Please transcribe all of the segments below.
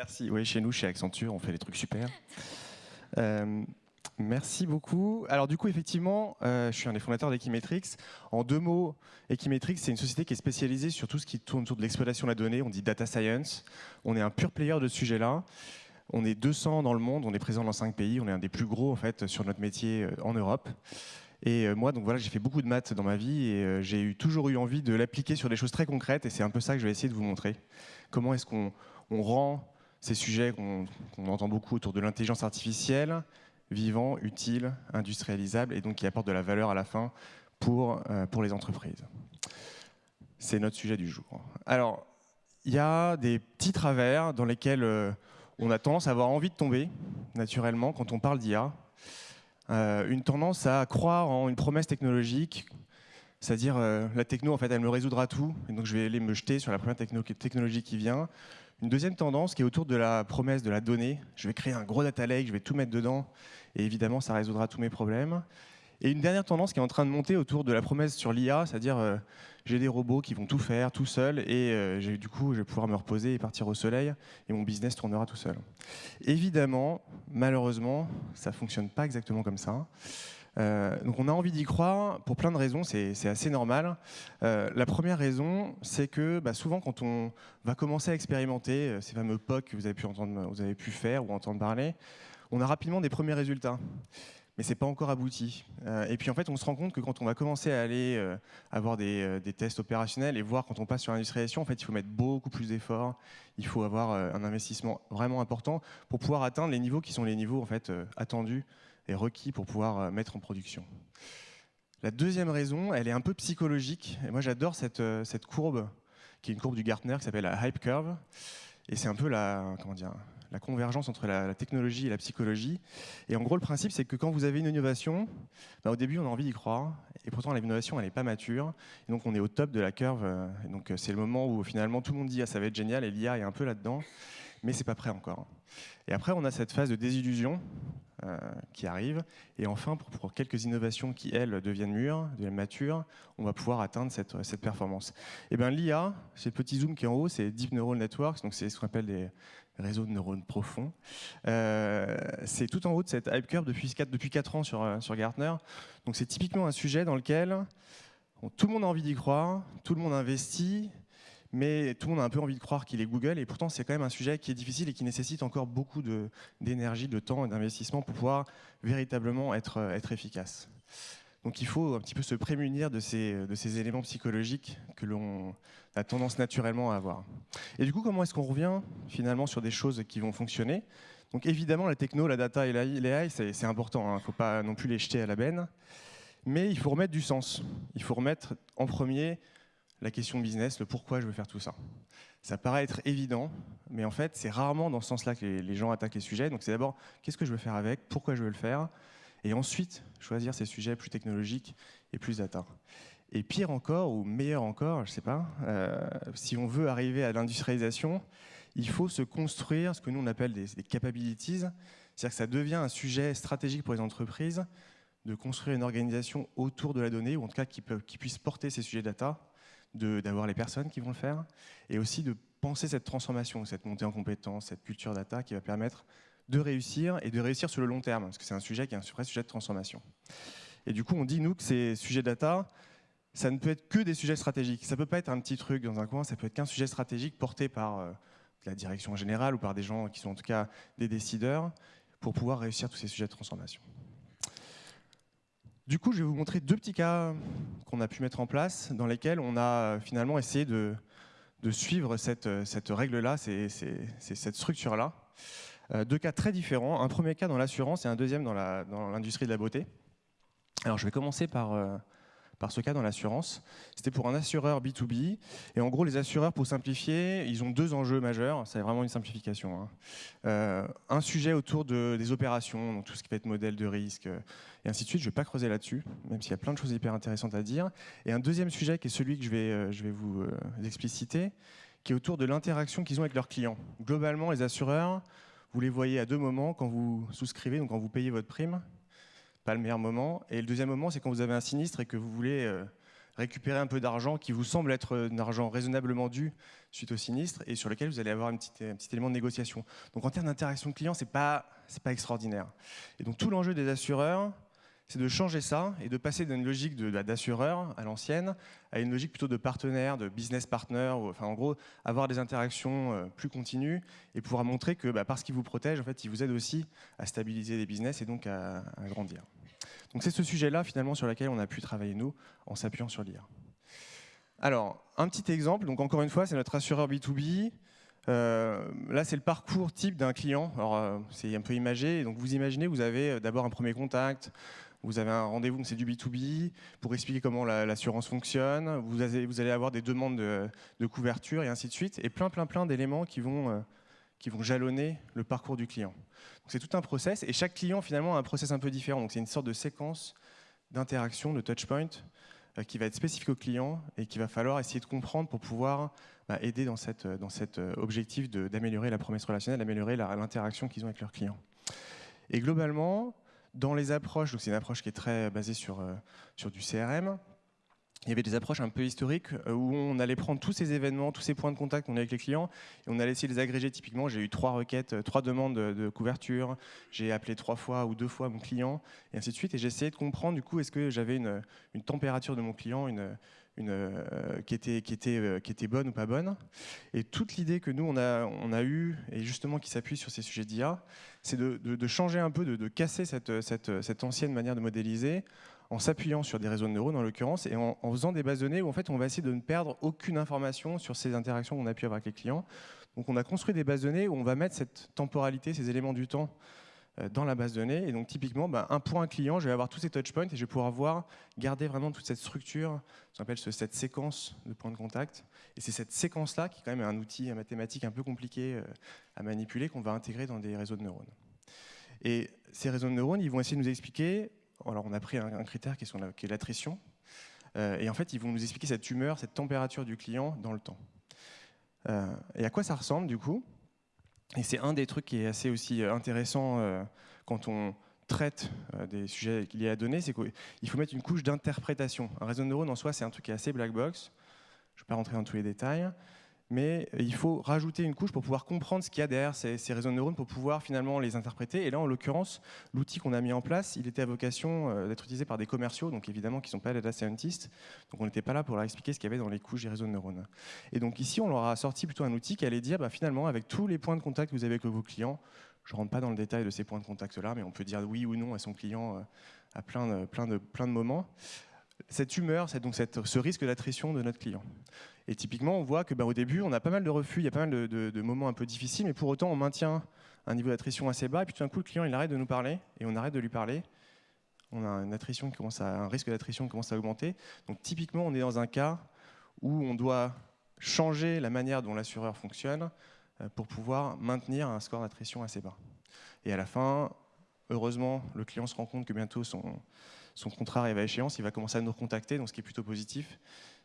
Merci. Oui, chez nous, chez Accenture, on fait des trucs super. Euh, merci beaucoup. Alors du coup, effectivement, euh, je suis un des fondateurs d'Equimetrix. En deux mots, Equimetrix, c'est une société qui est spécialisée sur tout ce qui tourne autour de l'exploitation de la donnée. On dit data science. On est un pur player de ce sujet-là. On est 200 dans le monde, on est présent dans 5 pays, on est un des plus gros en fait sur notre métier euh, en Europe. Et moi, donc voilà, j'ai fait beaucoup de maths dans ma vie et j'ai toujours eu envie de l'appliquer sur des choses très concrètes et c'est un peu ça que je vais essayer de vous montrer. Comment est-ce qu'on rend ces sujets qu'on entend beaucoup autour de l'intelligence artificielle vivants, utiles, industrialisables et donc qui apportent de la valeur à la fin pour, pour les entreprises. C'est notre sujet du jour. Alors, il y a des petits travers dans lesquels on a tendance à avoir envie de tomber, naturellement, quand on parle d'IA. Euh, une tendance à croire en une promesse technologique, c'est-à-dire euh, la techno, en fait, elle me résoudra tout, et donc je vais aller me jeter sur la première technologie qui vient. Une deuxième tendance qui est autour de la promesse de la donnée. Je vais créer un gros data lake, je vais tout mettre dedans, et évidemment, ça résoudra tous mes problèmes. Et une dernière tendance qui est en train de monter autour de la promesse sur l'IA, c'est-à-dire euh, j'ai des robots qui vont tout faire tout seuls et euh, du coup je vais pouvoir me reposer et partir au soleil et mon business tournera tout seul. Évidemment, malheureusement, ça ne fonctionne pas exactement comme ça. Euh, donc on a envie d'y croire pour plein de raisons, c'est assez normal. la première raison, c'est que bah, souvent quand on va commencer à expérimenter ces fameux POC que vous avez pu, entendre, vous avez pu faire ou entendre parler, on a rapidement des premiers résultats mais c'est pas encore abouti. Euh, et puis en fait, on se rend compte que quand on va commencer à aller euh, avoir euh, des, tests opérationnels et voir quand on passe sur l'industrialisation, en fait, il faut mettre beaucoup plus d'efforts, il faut avoir un investissement vraiment important pour pouvoir atteindre les niveaux qui sont les niveaux en fait attendus requis pour pouvoir mettre en production. La deuxième raison, elle est un peu psychologique. Et moi, j'adore cette, cette courbe, qui est une courbe du Gartner, qui s'appelle la hype curve. Et c'est un peu la, comment dire, la convergence entre la, technologie et la psychologie. Et en gros, le principe, c'est que quand vous avez une innovation, bah, au début, on a envie d'y croire, et pourtant, l'innovation, elle n'est pas mature. Et donc, on est au top de la curve. Euh, et donc, euh, c'est le moment où finalement, tout le monde dit ah, ça va être génial, et l'IA est un peu là-dedans, mais c'est pas prêt encore. Et après, on a cette phase de désillusion euh, qui arrive. Et enfin, pour, quelques innovations qui, elles, deviennent mûres, deviennent matures, on va pouvoir atteindre cette, performance. Et bien l'IA, ce petit zoom qui est en haut, c'est Deep Neural Networks, donc c'est ce qu'on appelle des réseaux de neurones profonds. Euh, c'est tout en haut de cette hype curve depuis 4, depuis 4 ans sur, sur Gartner. Donc c'est typiquement un sujet dans lequel tout le monde a envie d'y croire, tout le monde investit, mais tout le monde a un peu envie de croire qu'il est Google, et pourtant c'est quand même un sujet qui est difficile et qui nécessite encore beaucoup d'énergie, de, temps et d'investissement pour pouvoir véritablement être, être efficace. Donc il faut un petit peu se prémunir de ces, de ces éléments psychologiques que l'on a tendance naturellement à avoir. Et du coup, comment est-ce qu'on revient finalement sur des choses qui vont fonctionner? Donc évidemment, la techno, la data et l'AI, c'est important, il hein. ne faut pas non plus les jeter à la benne, mais il faut remettre du sens. Il faut remettre en premier la question business, le pourquoi je veux faire tout ça. Ça paraît être évident, mais en fait, c'est rarement dans ce sens-là que les, gens attaquent les sujets. Donc c'est d'abord, qu'est-ce que je veux faire avec, pourquoi je veux le faire, et ensuite choisir ces sujets plus technologiques et plus data. Et pire encore, ou meilleur encore, je ne sais pas, euh, si on veut arriver à l'industrialisation, il faut se construire ce que nous on appelle des, capabilities, c'est-à-dire que ça devient un sujet stratégique pour les entreprises de construire une organisation autour de la donnée, ou en tout cas qui, qui puisse porter ces sujets data, d'avoir les personnes qui vont le faire, et aussi de penser cette transformation, cette montée en compétences, cette culture data qui va permettre de réussir et de réussir sur le long terme, parce que c'est un sujet qui est un vrai sujet de transformation. Et du coup, on dit, nous, que ces sujets data, ça ne peut être que des sujets stratégiques. Ça ne peut pas être un petit truc dans un coin, ça peut être qu'un sujet stratégique porté par euh, la direction générale ou par des gens qui sont en tout cas des décideurs pour pouvoir réussir tous ces sujets de transformation. Du coup, je vais vous montrer deux petits cas qu'on a pu mettre en place dans lesquels on a finalement essayé de, suivre cette, cette règle-là, cette structure-là. Euh, deux cas très différents. Un premier cas dans l'assurance et un deuxième dans l'industrie de la beauté. Alors, je vais commencer par, euh, par ce cas dans l'assurance. C'était pour un assureur B2B. Et en gros, les assureurs, pour simplifier, ils ont deux enjeux majeurs. C'est vraiment une simplification. Hein. Euh, un sujet autour de, des opérations, donc tout ce qui peut être modèle de risque, et ainsi de suite. Je ne vais pas creuser là-dessus, même s'il y a plein de choses hyper intéressantes à dire. Et un deuxième sujet qui est celui que je vais, je vais vous expliciter, qui est autour de l'interaction qu'ils ont avec leurs clients. Globalement, les assureurs vous les voyez à deux moments quand vous souscrivez, donc quand vous payez votre prime, pas le meilleur moment. Et le deuxième moment, c'est quand vous avez un sinistre et que vous voulez euh, récupérer un peu d'argent qui vous semble être un argent raisonnablement dû suite au sinistre et sur lequel vous allez avoir un petit, élément de négociation. Donc en termes d'interaction client, ce n'est pas extraordinaire. Et donc tout l'enjeu des assureurs, c'est de changer ça et de passer d'une logique bah, d'assureur à l'ancienne à une logique plutôt de partenaire, de business partner, enfin en gros avoir des interactions euh, plus continues et pouvoir montrer que bah, parce qu'il vous protège, en fait, il vous aide aussi à stabiliser les business et donc à, grandir. Donc c'est ce sujet-là finalement sur lequel on a pu travailler nous en s'appuyant sur l'IA. Alors, un petit exemple, donc encore une fois, c'est notre assureur B2B. Euh, là, c'est le parcours type d'un client. Alors, euh, c'est un peu imagé. Donc, vous imaginez, vous avez d'abord un premier contact, vous avez un rendez-vous, c'est du B2B, pour expliquer comment l'assurance fonctionne, vous, allez avoir des demandes de, couverture et ainsi de suite, et plein, plein, plein d'éléments qui, vont euh, qui vont jalonner le parcours du client. C'est tout un process, et chaque client finalement a un process un peu différent, donc c'est une sorte de séquence d'interaction, de touchpoint, euh, qui va être spécifique au client et qu'il va falloir essayer de comprendre pour pouvoir bah, aider dans, cette, dans cet euh, objectif d'améliorer la promesse relationnelle, d'améliorer l'interaction qu'ils ont avec leurs clients. Et globalement, dans les approches, c'est une approche qui est très basée sur, euh, sur du CRM, il y avait des approches un peu historiques euh, où on allait prendre tous ces événements, tous ces points de contact qu'on a avec les clients et on allait essayer de les agréger. Typiquement, j'ai eu trois requêtes, euh, trois demandes de, couverture, j'ai appelé trois fois ou deux fois mon client et ainsi de suite. Et j'ai essayé de comprendre du coup est-ce que j'avais une, une, température de mon client, une, euh, qui, était, qui, était, euh, qui était bonne ou pas bonne. Et toute l'idée que nous, on a, eue, et justement qui s'appuie sur ces sujets d'IA, c'est de, changer un peu, de, casser cette, ancienne manière de modéliser en s'appuyant sur des réseaux de neurones en l'occurrence, et en, en, faisant des bases de données où en fait on va essayer de ne perdre aucune information sur ces interactions qu'on a pu avoir avec les clients. Donc on a construit des bases de données où on va mettre cette temporalité, ces éléments du temps euh, dans la base de données. Et donc typiquement, ben, un point client, je vais avoir tous ces touchpoints et je vais pouvoir voir, garder vraiment toute cette structure, ce qu'on appelle cette séquence de points de contact. Et c'est cette séquence-là qui est quand même un outil mathématique un peu compliqué euh, à manipuler qu'on va intégrer dans des réseaux de neurones. Et ces réseaux de neurones, ils vont essayer de nous expliquer, alors on a pris un, critère qui est, l'attrition, euh, et en fait, ils vont nous expliquer cette humeur, cette température du client dans le temps. et à quoi ça ressemble du coup? Et c'est un des trucs qui est assez aussi euh, intéressant euh, quand on traite euh, des sujets liés à données, c'est qu'il faut mettre une couche d'interprétation. Un réseau de neurones en soi, c'est un truc qui est assez black box. Je ne vais pas rentrer dans tous les détails mais il faut rajouter une couche pour pouvoir comprendre ce qu'il y a derrière ces, réseaux de neurones pour pouvoir finalement les interpréter. Et là, en l'occurrence, l'outil qu'on a mis en place, il était à vocation euh, d'être utilisé par des commerciaux, donc évidemment qui ne sont pas data scientists. Donc on n'était pas là pour leur expliquer ce qu'il y avait dans les couches des réseaux de neurones. Et donc ici, on leur a sorti plutôt un outil qui allait dire, bah, finalement, avec tous les points de contact que vous avez avec vos clients, je ne rentre pas dans le détail de ces points de contact-là, mais on peut dire oui ou non à son client euh, à plein de, de, moments cette humeur, donc ce risque d'attrition de notre client. Et typiquement, on voit que bah, au début, on a pas mal de refus, il y a pas mal de, moments un peu difficiles, mais pour autant, on maintient un niveau d'attrition assez bas, et puis tout d'un coup, le client, il arrête de nous parler, et on arrête de lui parler. On a une attrition qui commence à, un risque d'attrition qui commence à augmenter. Donc typiquement, on est dans un cas où on doit changer la manière dont l'assureur fonctionne euh, pour pouvoir maintenir un score d'attrition assez bas. Et à la fin, heureusement, le client se rend compte que bientôt son, son contrat arrive à échéance, il va commencer à nous recontacter, donc ce qui est plutôt positif.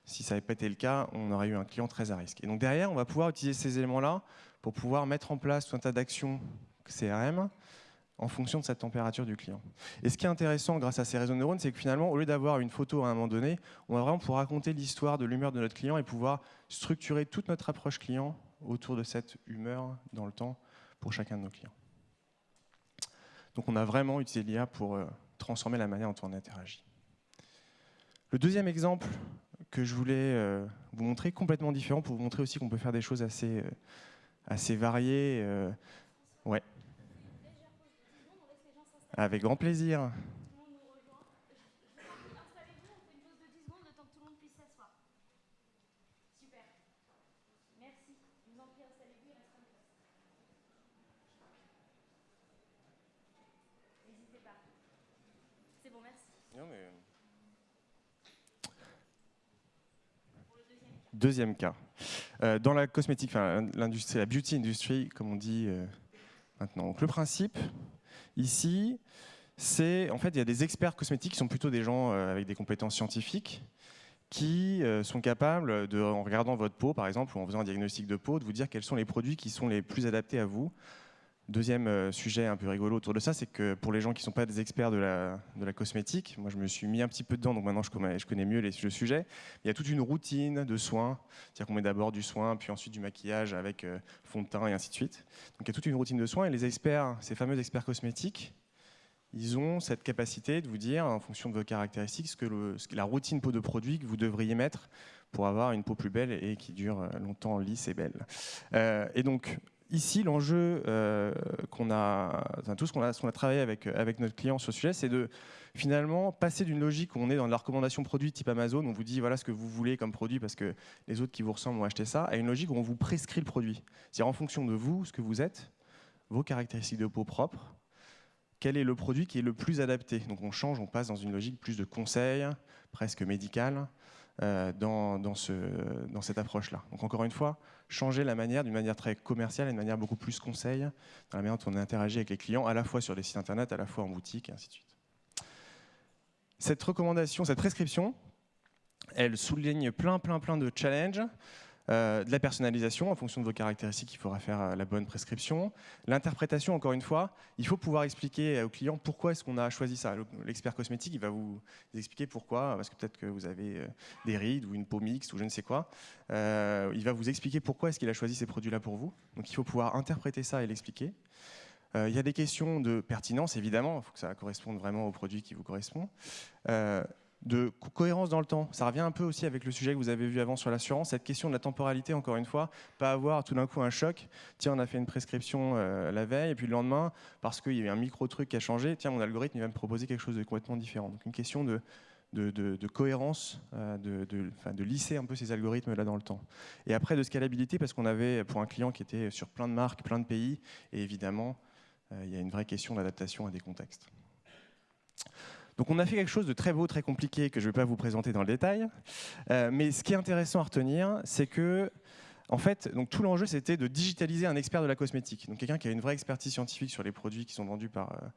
Si ça n'avait pas été le cas, on aurait eu un client très à risque. Et donc derrière, on va pouvoir utiliser ces éléments-là pour pouvoir mettre en place tout un tas d'actions CRM en fonction de cette température du client. Et ce qui est intéressant grâce à ces réseaux de neurones, c'est que finalement, au lieu d'avoir une photo à un moment donné, on va vraiment pouvoir raconter l'histoire de l'humeur de notre client et pouvoir structurer toute notre approche client autour de cette humeur dans le temps pour chacun de nos clients. Donc on a vraiment utilisé l'IA pour euh, transformer la manière dont on interagit. Le deuxième exemple que je voulais euh, vous montrer, complètement différent, pour vous montrer aussi qu'on peut faire des choses assez, euh, assez variées. Euh. Avec grand plaisir. Deuxième cas. Euh, dans la cosmétique, la beauty industry, comme on dit euh, maintenant. Donc, le principe, ici, c'est en fait, il y a des experts cosmétiques qui sont plutôt des gens euh, avec des compétences scientifiques qui sont capables, de, en regardant votre peau, par exemple, ou en faisant un diagnostic de peau, de vous dire quels sont les produits qui sont les plus adaptés à vous Deuxième euh, sujet un peu rigolo autour de ça, c'est que pour les gens qui ne sont pas des experts de la, cosmétique, moi je me suis mis un petit peu dedans, donc maintenant je connais, mieux les, le sujet. Il y a toute une routine de soins, c'est-à-dire qu'on met d'abord du soin, puis ensuite du maquillage avec euh, fond de teint et ainsi de suite. Donc il y a toute une routine de soins et les experts, ces fameux experts cosmétiques, ils ont cette capacité de vous dire, en fonction de vos caractéristiques, ce que, la routine peau de produit que vous devriez mettre pour avoir une peau plus belle et qui dure euh, longtemps lisse et belle. Et donc, ici, l'enjeu euh, qu'on a, tout ce qu'on a, travaillé avec, avec notre client sur ce sujet, c'est de finalement passer d'une logique où on est dans la recommandation produit type Amazon, on vous dit voilà ce que vous voulez comme produit parce que les autres qui vous ressemblent ont acheté ça, à une logique où on vous prescrit le produit. C'est-à-dire en fonction de vous, ce que vous êtes, vos caractéristiques de peau propre, quel est le produit qui est le plus adapté. Donc on change, on passe dans une logique plus de conseil, presque médicale, euh, dans, dans, ce, dans, cette approche-là. Donc encore une fois, changer la manière d'une manière très commerciale et d'une manière beaucoup plus conseil dans la manière dont on interagit avec les clients, à la fois sur les sites internet, à la fois en boutique, et ainsi de suite. Cette recommandation, cette prescription, elle souligne plein, plein, plein de challenges euh, de la personnalisation, en fonction de vos caractéristiques, il faudra faire euh, la bonne prescription. L'interprétation, encore une fois, il faut pouvoir expliquer au client pourquoi est-ce qu'on a choisi ça. L'expert cosmétique, il va vous expliquer pourquoi, parce que peut-être que vous avez euh, des rides ou une peau mixte ou je ne sais quoi. il va vous expliquer pourquoi est-ce qu'il a choisi ces produits-là pour vous. Donc il faut pouvoir interpréter ça et l'expliquer. Il y a des questions de pertinence, évidemment, il faut que ça corresponde vraiment au produit qui vous correspond de cohérence dans le temps. Ça revient un peu aussi avec le sujet que vous avez vu avant sur l'assurance, cette question de la temporalité, encore une fois, pas avoir tout d'un coup un choc. Tiens, on a fait une prescription euh, la veille, et puis le lendemain, parce qu'il y a eu un micro-truc qui a changé, tiens, mon algorithme il va me proposer quelque chose de complètement différent. Donc une question de, cohérence, euh, de, de, lisser un peu ces algorithmes-là dans le temps. Et après, de scalabilité, parce qu'on avait pour un client qui était sur plein de marques, plein de pays, et évidemment, euh, il y a une vraie question d'adaptation à des contextes. Donc on a fait quelque chose de très beau, très compliqué, que je ne vais pas vous présenter dans le détail. Euh, mais ce qui est intéressant à retenir, c'est que en fait, donc tout l'enjeu, c'était de digitaliser un expert de la cosmétique. Donc quelqu'un qui a une vraie expertise scientifique sur les produits qui sont vendus par, euh,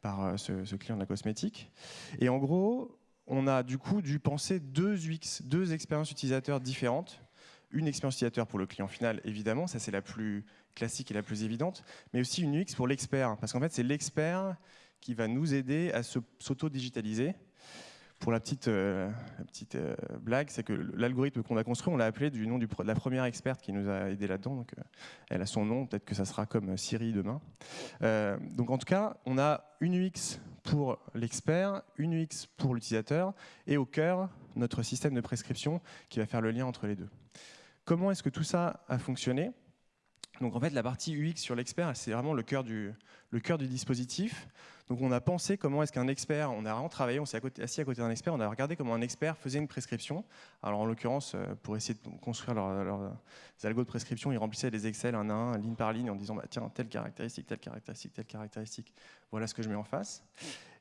par euh, ce, client de la cosmétique. Et en gros, on a du coup dû penser deux UX, deux expériences utilisateurs différentes. Une expérience utilisateur pour le client final, évidemment, ça c'est la plus classique et la plus évidente, mais aussi une UX pour l'expert. Parce qu'en fait, c'est l'expert qui va nous aider à s'auto-digitaliser. Pour la petite, euh, euh, blague, c'est que l'algorithme qu'on a construit, on l'a appelé du nom de la première experte qui nous a aidé là-dedans. Euh, elle a son nom, peut-être que ça sera comme Siri demain. donc en tout cas, on a une UX pour l'expert, une UX pour l'utilisateur, et au cœur, notre système de prescription qui va faire le lien entre les deux. Comment est-ce que tout ça a fonctionné? Donc en fait, la partie UX sur l'expert, c'est vraiment le cœur, du, le cœur du dispositif. Donc on a pensé comment est-ce qu'un expert, on a vraiment travaillé, on s'est assis à côté d'un expert, on a regardé comment un expert faisait une prescription. Alors en l'occurrence, euh, pour essayer de construire leurs leur, algos de prescription, ils remplissaient des Excel un à un, ligne par ligne, en disant bah, tiens, telle caractéristique, telle caractéristique, telle caractéristique, voilà ce que je mets en face.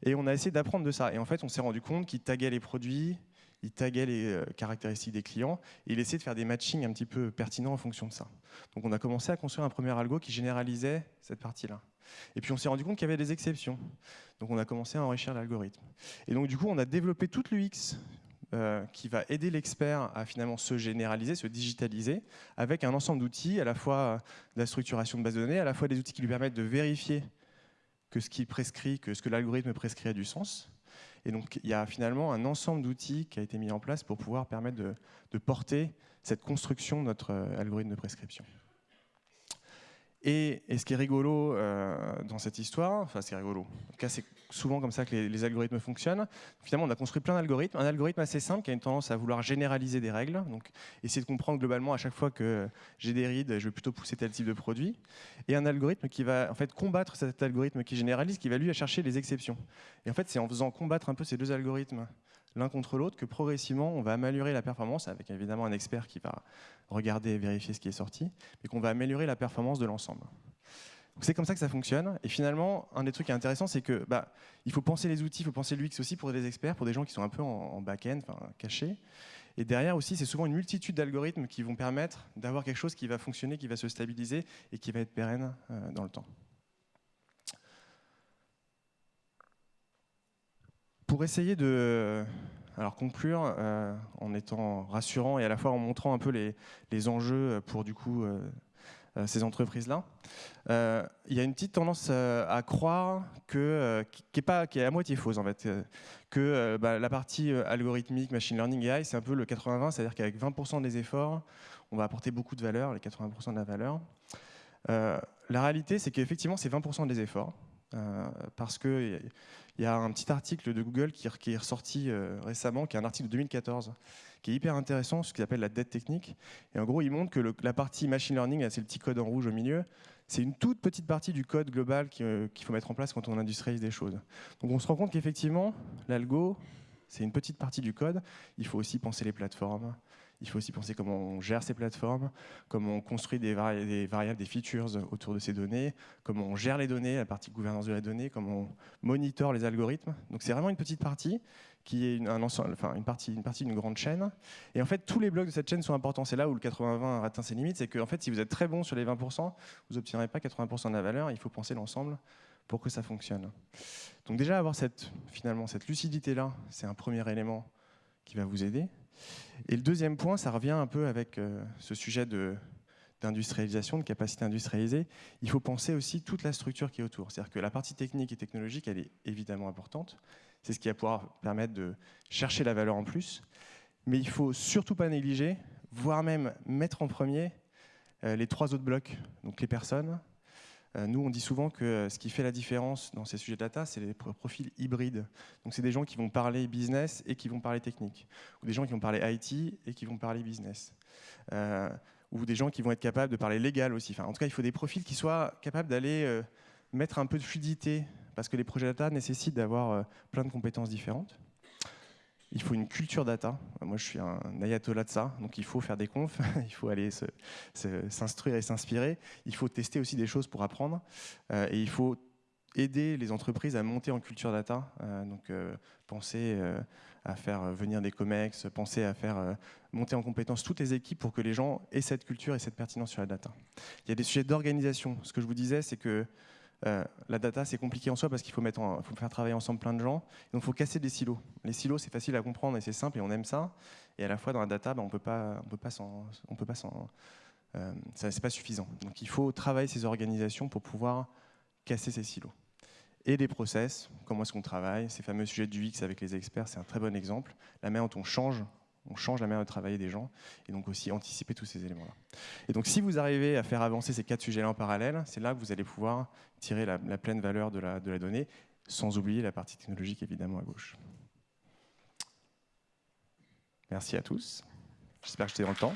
Et on a essayé d'apprendre de ça. Et en fait, on s'est rendu compte qu'ils taguaient les produits, il taguait les euh, caractéristiques des clients et il essayait de faire des matchings un petit peu pertinents en fonction de ça. Donc on a commencé à construire un premier algo qui généralisait cette partie-là. Et puis on s'est rendu compte qu'il y avait des exceptions. Donc on a commencé à enrichir l'algorithme. Et donc du coup on a développé toute l'UX euh, qui va aider l'expert à finalement se généraliser, se digitaliser, avec un ensemble d'outils, à la fois de la structuration de base de données, à la fois des outils qui lui permettent de vérifier que ce qui prescrit, que ce que l'algorithme prescrit a du sens, et donc, il y a finalement un ensemble d'outils qui a été mis en place pour pouvoir permettre de, porter cette construction de notre euh, algorithme de prescription. Et, ce qui est rigolo euh, dans cette histoire, enfin c'est rigolo, en tout cas c'est souvent comme ça que les, algorithmes fonctionnent. Finalement on a construit plein d'algorithmes, un algorithme assez simple qui a une tendance à vouloir généraliser des règles, donc essayer de comprendre globalement à chaque fois que j'ai des rides, je vais plutôt pousser tel type de produit, et un algorithme qui va en fait combattre cet algorithme qui généralise, qui va lui à chercher les exceptions. Et en fait c'est en faisant combattre un peu ces deux algorithmes l'un contre l'autre que progressivement on va améliorer la performance avec évidemment un expert qui va regarder et vérifier ce qui est sorti, mais qu'on va améliorer la performance de l'ensemble. C'est comme ça que ça fonctionne. Et finalement, un des trucs qui est intéressant, c'est que bah, il faut penser les outils, il faut penser l'UX aussi pour des experts, pour des gens qui sont un peu en, back-end, cachés. Et derrière aussi, c'est souvent une multitude d'algorithmes qui vont permettre d'avoir quelque chose qui va fonctionner, qui va se stabiliser et qui va être pérenne euh, dans le temps. Pour essayer de alors conclure euh, en étant rassurant et à la fois en montrant un peu les, enjeux pour du coup euh, ces entreprises-là. Il y a une petite tendance à croire que, qui, est pas, qui est à moitié fausse en fait, que bah, la partie algorithmique, machine learning AI, c'est un peu le 80-20, c'est-à-dire qu'avec 20% des efforts, on va apporter beaucoup de valeur, les 80% de la valeur. la réalité, c'est qu'effectivement, c'est 20% des efforts. Euh, parce qu'il y a un petit article de Google qui, est ressorti euh, récemment, qui est un article de 2014, qui est hyper intéressant, ce qu'il appelle la dette technique. Et en gros, il montre que la partie machine learning, c'est le petit code en rouge au milieu, c'est une toute petite partie du code global euh, qu'il faut mettre en place quand on industrialise des choses. Donc on se rend compte qu'effectivement, l'algo, c'est une petite partie du code. Il faut aussi penser les plateformes, il faut aussi penser comment on gère ces plateformes, comment on construit des, variables, des features autour de ces données, comment on gère les données, la partie gouvernance de la donnée, comment on monitore les algorithmes. Donc c'est vraiment une petite partie qui est une, enfin, une partie d'une grande chaîne. Et en fait, tous les blocs de cette chaîne sont importants. C'est là où le 80-20 atteint ses limites. C'est que en fait, si vous êtes très bon sur les 20%, vous n'obtiendrez pas 80% de la valeur. Il faut penser l'ensemble pour que ça fonctionne. Donc déjà, avoir cette, finalement cette lucidité-là, c'est un premier élément qui va vous aider. Et le deuxième point, ça revient un peu avec euh, ce sujet d'industrialisation, de, capacité industrialisée. Il faut penser aussi toute la structure qui est autour. C'est-à-dire que la partie technique et technologique, elle est évidemment importante. C'est ce qui va pouvoir permettre de chercher la valeur en plus. Mais il faut surtout pas négliger, voire même mettre en premier euh, les trois autres blocs. Donc les personnes, nous, on dit souvent que ce qui fait la différence dans ces sujets de data, c'est les profils hybrides. Donc, c'est des gens qui vont parler business et qui vont parler technique, ou des gens qui vont parler IT et qui vont parler business, euh, ou des gens qui vont être capables de parler légal aussi. Enfin, en tout cas, il faut des profils qui soient capables d'aller euh, mettre un peu de fluidité, parce que les projets data nécessitent d'avoir plein de compétences différentes. Il faut une culture data. Moi, je suis un ayatollah de ça, donc il faut faire des confs, il faut aller s'instruire et s'inspirer. Il faut tester aussi des choses pour apprendre, euh, et il faut aider les entreprises à monter en culture data. Euh, donc, euh, penser à faire venir des COMEX, penser à faire monter en compétence toutes les équipes pour que les gens aient cette culture et cette pertinence sur la data. Il y a des sujets d'organisation. Ce que je vous disais, c'est que euh, la data, c'est compliqué en soi parce qu'il faut, faire travailler ensemble plein de gens. Donc, il faut casser des silos. Les silos, c'est facile à comprendre et c'est simple et on aime ça. Et à la fois, dans la data, bah, on peut pas, peut pas on peut pas euh, pas suffisant. Donc, il faut travailler ces organisations pour pouvoir casser ces silos. Et des process, comment est-ce qu'on travaille, ces fameux sujets du X avec les experts, c'est un très bon exemple. La manière dont on change on change la manière de travailler des gens et donc aussi anticiper tous ces éléments-là. Et donc si vous arrivez à faire avancer ces quatre sujets-là en parallèle, c'est là que vous allez pouvoir tirer la, pleine valeur de la, de la donnée, sans oublier la partie technologique évidemment à gauche. Merci à tous. J'espère que j'étais dans le temps.